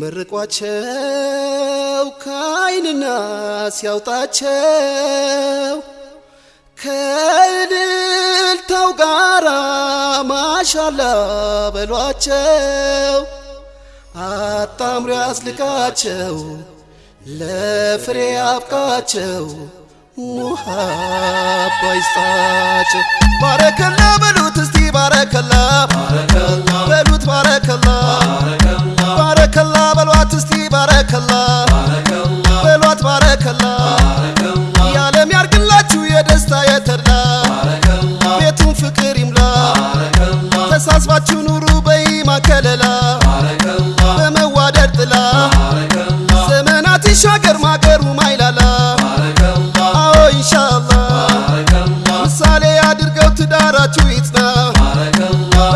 መርቋቸው ከአይንና ሲያውጣቸው ከእልልታው ጋራ ማሻላ በሏቸው። አጣምሮ ያስልቃቸው ለፍሬ አብቃቸው ሙሃባ ይስጣቸው። ባረከላ በሉት እስቲ ባረከላ በሉት ባረከላ ባረከላ በሏት እስቲ ባረከላ በሏት ባረከላ ያለም ያርግላችሁ የደስታ የተድላ ቤቱን ፍቅር ይምላ ተሳስባችሁ ኑሩ በይማ ከለላ በመዋደድ ጥላ ዘመናት ይሻገር ማገሩ ማይላላ አዎ ኢንሻአላ ምሳሌ አድርገው ትዳራችሁ ይጽና